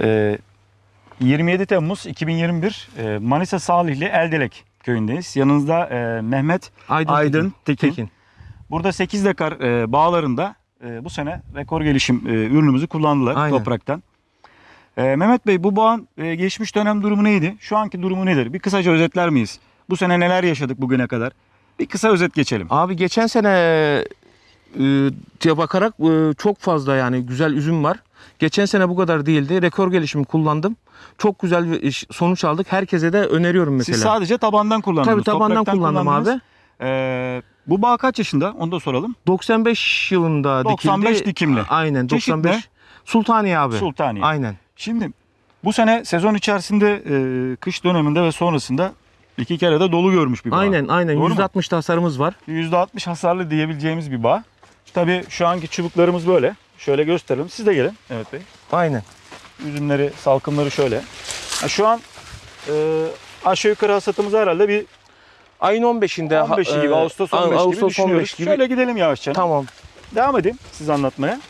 Ee, 27 Temmuz 2021 e, Manisa Salihli Eldelek köyündeyiz. Yanınızda e, Mehmet Aydın, Aydın Tekin. Tekin. Burada 8 dekar e, bağlarında e, bu sene rekor gelişim e, ürünümüzü kullandılar Aynen. topraktan. E, Mehmet Bey bu bağın e, geçmiş dönem durumu neydi? Şu anki durumu nedir? Bir kısaca özetler miyiz? Bu sene neler yaşadık bugüne kadar? Bir kısa özet geçelim. Abi geçen sene diye bakarak e, çok fazla yani güzel üzüm var. Geçen sene bu kadar değildi. Rekor gelişimi kullandım. Çok güzel bir sonuç aldık. Herkese de öneriyorum mesela. Siz sadece tabandan kullandınız. Tabii tabandan kullandım abi. E, bu bağ kaç yaşında? Onu da soralım. 95 yılında 95 dikildi. dikimli. Aynen Çeşit 95. ne? Sultaniye abi. Sultaniye. Aynen. Şimdi bu sene sezon içerisinde e, kış döneminde ve sonrasında iki kere de dolu görmüş bir bağ. Aynen aynen Doğru mu? %60 tasarımız var. %60 hasarlı diyebileceğimiz bir bağ. Tabii şu anki çubuklarımız böyle. Şöyle gösterelim. Siz de gelin. Evet Bey. Aynen. Üzümleri, salkımları şöyle. Ha, şu an e, aşağı yukarı hasatımız herhalde bir Ayın 15'inde 15'i gibi, e, Ağustos 15 gibi Ağustos düşünüyoruz. 15 gibi. Şöyle gidelim yavaşça. Tamam. Devam edeyim siz anlatmaya.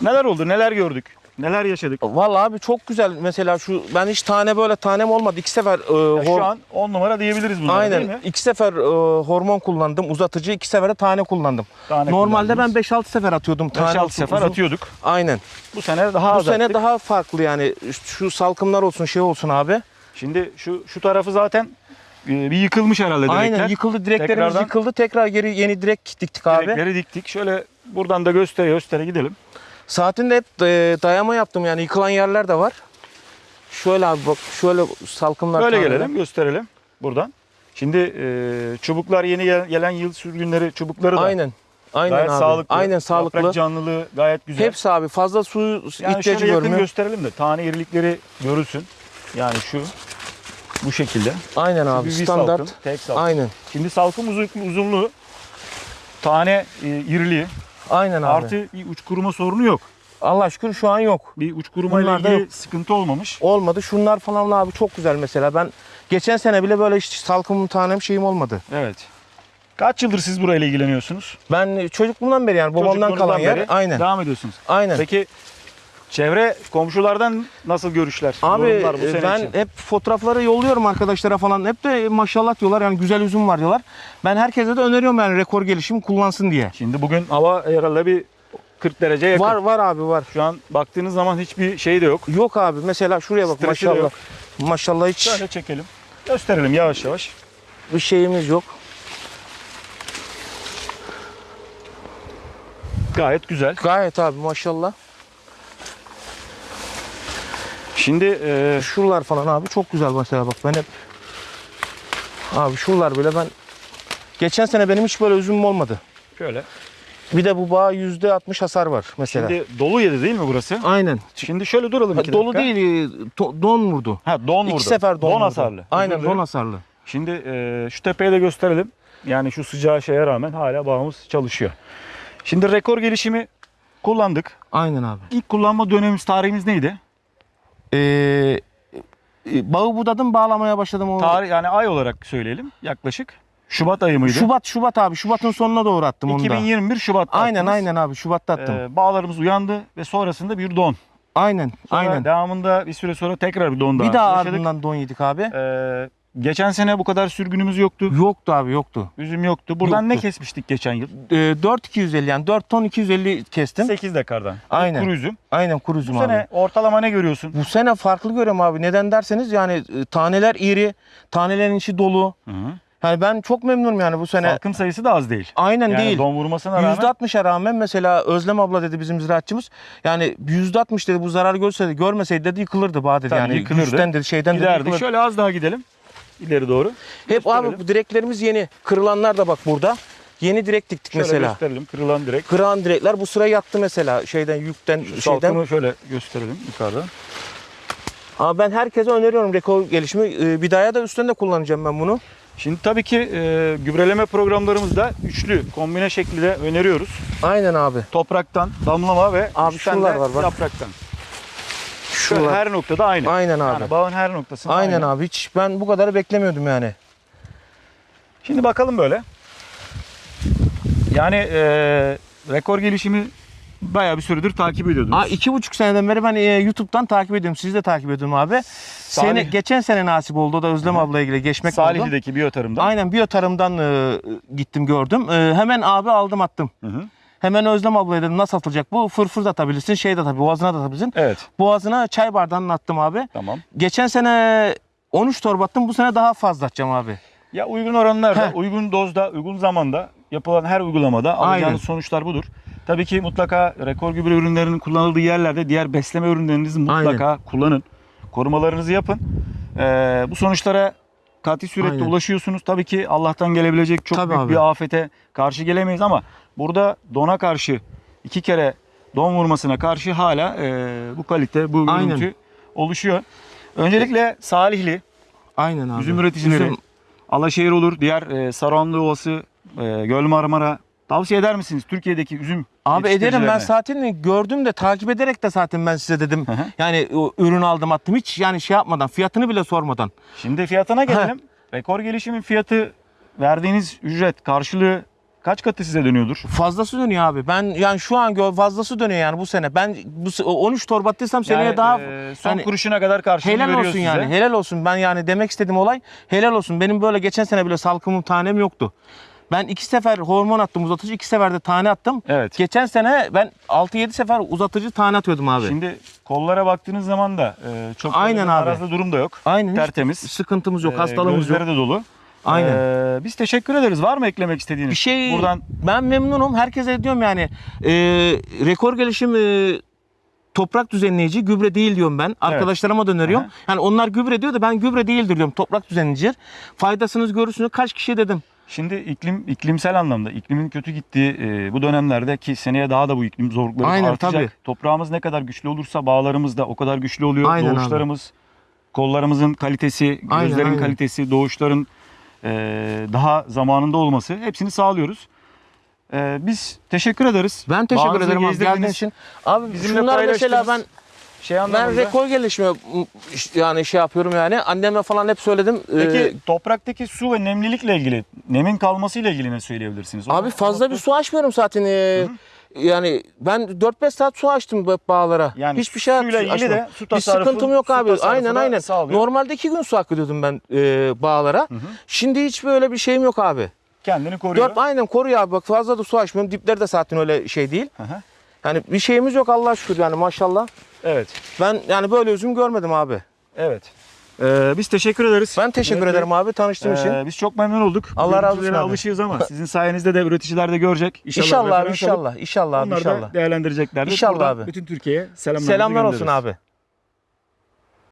Neler oldu, neler gördük, neler yaşadık? Vallahi abi çok güzel. Mesela şu ben hiç tane böyle tanem olmadı. İki sefer e, şu an 10 numara diyebiliriz bunlara değil mi? Aynen. İki sefer e, hormon kullandım. Uzatıcı iki sefer de tane kullandım. Tane Normalde ben kullandınız. 5-6 sefer atıyordum. Tane 5-6 olsun, sefer uzun. atıyorduk. Aynen. Bu sene daha Bu az sene daha farklı yani. Şu salkımlar olsun şey olsun abi. Şimdi şu şu tarafı zaten e, bir yıkılmış herhalde direkler. Aynen yıkıldı direklerimiz Tekrardan- yıkıldı. Tekrar geri yeni direk diktik abi. Direkleri diktik. Şöyle buradan da göstere göstere gidelim. Saatinde hep dayama yaptım yani yıkılan yerler de var. Şöyle abi bak şöyle salkımlar Böyle gelelim gösterelim buradan. Şimdi e, çubuklar yeni gel- gelen yıl sürgünleri çubukları da Aynen. Aynen gayet abi. sağlıklı. Aynen sağlıklı. Yaprak canlılığı gayet güzel. Hepsi abi fazla suyu yani ihtiyacı şöyle yakın görmüyor. gösterelim de tane irilikleri görülsün. Yani şu bu şekilde. Aynen Şu abi standart. salkım, tek salkım. Aynen. Şimdi salkım uzun, uzunluğu tane e, iriliği Aynen abi. artı bir uç kuruma sorunu yok. Allah şükür şu an yok. Bir uç kuruma ile Bunlarda ilgili yok. sıkıntı olmamış. Olmadı. Şunlar falan abi çok güzel mesela. Ben geçen sene bile böyle hiç salkımım tanem şeyim olmadı. Evet. Kaç yıldır siz burayla ilgileniyorsunuz? Ben çocukluğumdan beri yani babamdan Çocukluğunuzdan kalan yer. beri Aynen. Devam ediyorsunuz. Aynen. Peki çevre komşulardan nasıl görüşler? Abi yorumlar bu sene ben için? hep fotoğrafları yolluyorum arkadaşlara falan. Hep de maşallah diyorlar yani güzel üzüm var diyorlar. Ben herkese de öneriyorum yani rekor gelişim kullansın diye. Şimdi bugün hava herhalde bir 40 derece yakın. Var var abi var. Şu an baktığınız zaman hiçbir şey de yok. Yok abi mesela şuraya bak Stresi de maşallah. yok. Maşallah hiç Şöyle çekelim. Gösterelim yavaş yavaş. bir şeyimiz yok. Gayet güzel. Gayet abi maşallah. Şimdi e, Şuralar falan abi çok güzel mesela bak ben hep abi şuralar bile ben geçen sene benim hiç böyle üzümüm olmadı. şöyle. Bir de bu bağ yüzde altmış hasar var mesela. Şimdi dolu yedi değil mi burası? Aynen. Şimdi şöyle duralım iki Dolu dakika. değil to- don vurdu. Ha don vurdu. İki sefer don, vurdu. hasarlı. Aynen don hasarlı. Şimdi e, şu tepeyi de gösterelim. Yani şu sıcağı şeye rağmen hala bağımız çalışıyor. Şimdi rekor gelişimi kullandık. Aynen abi. İlk kullanma dönemimiz tarihimiz neydi? Ee, e, bağı budadım bağlamaya başladım. O Tarih yani ay olarak söyleyelim yaklaşık. Şubat ayı mıydı? Şubat Şubat abi Şubat'ın sonuna doğru attım onu da. 2021 Şubat'ta Aynen attınız. aynen abi Şubat'ta attım. Ee, bağlarımız uyandı ve sonrasında bir don. aynen Sonra aynen. Devamında bir süre sonra tekrar bir don daha Bir daha yaşadık. ardından don yedik abi. Ee, geçen sene bu kadar sürgünümüz yoktu. Yoktu abi yoktu. Üzüm yoktu. Buradan ne Yoktu. kesmiştik geçen yıl? Ee, 4 250 yani 4 ton 250 kestim. 8 dekardan. Aynen. Kuru üzüm. Aynen kuru Bu üzüm abi. sene ortalama ne görüyorsun? Bu sene farklı görüyorum abi. Neden derseniz yani e, taneler iri, tanelerin içi dolu. Hı -hı. Yani ben çok memnunum yani bu sene. Salkım sayısı da az değil. Aynen Yani değil. don vurmasına rağmen %60'a rağmen mesela Özlem abla dedi bizim ziraatçımız. Yani %60 dedi bu zarar görse görmeseydi dedi yıkılırdı bağ dedi. Tabii yani yıkılırdı. güçten dedi şeyden dedi giderdik. yıkılırdı. Şöyle az daha gidelim. İleri doğru. Hep abi bu direklerimiz yeni. Kırılanlar da bak burada. Yeni direk diktik Şöyle mesela. gösterelim. Kırılan direkt. Kırılan direkler bu sıra yattı mesela şeyden yükten Şu şeyden. salkımı şöyle gösterelim yukarıdan. Ama ben herkese öneriyorum rekor gelişimi. Ee, Bidaya da üstten de kullanacağım ben bunu. Şimdi tabii ki e, gübreleme programlarımızda üçlü kombine şeklinde öneriyoruz. Aynen abi. Topraktan, damlama ve Abi üstten şuralar de var bak. yapraktan. Şuralar. her noktada aynı. Aynen abi. Yani bağın her noktasında Aynen aynı. abi. Hiç ben bu kadarı beklemiyordum yani. Şimdi bakalım böyle. Yani e, rekor gelişimi bayağı bir süredir takip ediyordunuz. Aa, iki buçuk seneden beri ben e, YouTube'dan takip ediyorum. Sizi de takip ediyorum abi. Sene, geçen sene nasip oldu. O da Özlem abla ile geçmek oldu. Salihli'deki biyotarımda. Aynen biyotarımdan e, gittim gördüm. E, hemen abi aldım attım. Hı hı. Hemen Özlem ablaya dedim nasıl atılacak bu? Fırfır da atabilirsin, şey de atabilirsin, boğazına da atabilirsin. Evet. Boğazına çay bardağını attım abi. Tamam. Geçen sene 13 torba attım. Bu sene daha fazla atacağım abi. Ya uygun oranlarda, Heh. uygun dozda, uygun zamanda yapılan her uygulamada alacağınız Aynen. sonuçlar budur. Tabii ki mutlaka rekor gübre ürünlerinin kullanıldığı yerlerde diğer besleme ürünlerinizi mutlaka kullanın. Korumalarınızı yapın. Ee, bu sonuçlara katı surette Aynen. ulaşıyorsunuz. Tabii ki Allah'tan gelebilecek çok Tabii büyük abi. bir afete karşı gelemeyiz ama burada dona karşı iki kere don vurmasına karşı hala e, bu kalite, bu Aynen. görüntü oluşuyor. Öncelikle Salihli, Aynen abi. Üzüm üreticileri, Üzüm- Alaşehir olur, diğer e, Saranlı Ovası, e, Göl Marmara. Tavsiye eder misiniz Türkiye'deki üzüm Abi ederim ben zaten gördüm de takip ederek de zaten ben size dedim. Hı hı. Yani o ürün aldım attım hiç yani şey yapmadan fiyatını bile sormadan. Şimdi fiyatına gelelim. Rekor gelişimin fiyatı verdiğiniz ücret karşılığı kaç katı size dönüyordur? Fazlası dönüyor abi. Ben yani şu an gö- fazlası dönüyor yani bu sene. Ben bu se- 13 torba attıysam seneye Yani, daha e, son hani kuruşuna kadar karşılığını helal veriyor olsun size. yani. Helal olsun. Ben yani demek istediğim olay helal olsun. Benim böyle geçen sene bile salkımım tanem yoktu. Ben iki sefer hormon attım uzatıcı, iki sefer de tane attım. Evet. Geçen sene ben 6-7 sefer uzatıcı tane atıyordum abi. Şimdi kollara baktığınız zaman da e, çok Aynen abi. narazı durum da yok. Aynen. hiç Tertemiz. Sıkıntımız yok, E, hastalığımız yok. gözleri de dolu. Aynen. E, biz teşekkür ederiz. Var mı eklemek istediğiniz? Bir şey Buradan ben memnunum. Herkese diyorum yani e, rekor gelişim e, toprak düzenleyici gübre değil diyorum ben. Arkadaşlarıma da öneriyorum. Aha. Yani onlar gübre diyor da ben gübre değildir diyorum. Toprak düzenleyicidir. Faydasınız görürsünüz. Kaç kişi dedim. Şimdi iklim iklimsel anlamda iklimin kötü gittiği e, bu dönemlerde ki seneye daha da bu iklim zorlukları Aynen, artacak. tabii. Toprağımız ne kadar güçlü olursa bağlarımız da o kadar güçlü oluyor. Aynen abi. Doğuşlarımız, kollarımızın kalitesi, Aynen, gözlerin aynen. kalitesi, doğuşların e, daha zamanında olması hepsini sağlıyoruz. E, biz teşekkür ederiz. Ben teşekkür Bağınızı ederim abi geldiğin için. Abi Bizimle şunlar mesela ben Şey ben rekor gelişimi yani şey yapıyorum yani. Anneme falan hep söyledim. Peki Ee, topraktaki su ve nemlilikle ilgili, nemin kalmasıyla ilgili ne söyleyebilirsiniz? Abi fazla bir su açmıyorum zaten. Ee, yani ben 4-5 saat su açtım bağlara. Yani Hiçbir şey suyla ilgili açmadım. de su bir tasarrufu- sıkıntım yok abi. Aynen aynen. sağlıyor. Normalde 2 gün su akıtıyordum ben e, bağlara. Şimdi hiç böyle bir şeyim yok abi. Kendini koruyor. 4 aynen koruyor abi. Bak fazla da su açmıyorum. Dipleri de zaten öyle şey değil. Hı hı. Yani bir şeyimiz yok Allah şükür yani maşallah. Evet. Ben yani böyle üzüm görmedim abi. Evet. Ee, biz teşekkür ederiz. Ben teşekkür Evet, ederim abi tanıştığım için. Ee, biz çok memnun olduk. Allah razı olsun abi. alışığız ama sizin sayenizde de üreticiler de görecek. İnşallah, İnşallah abi inşallah. İnşallah abi Onlar inşallah. da değerlendireceklerdir. İnşallah Buradan abi. Bütün Türkiye'ye Selamlar olsun abi.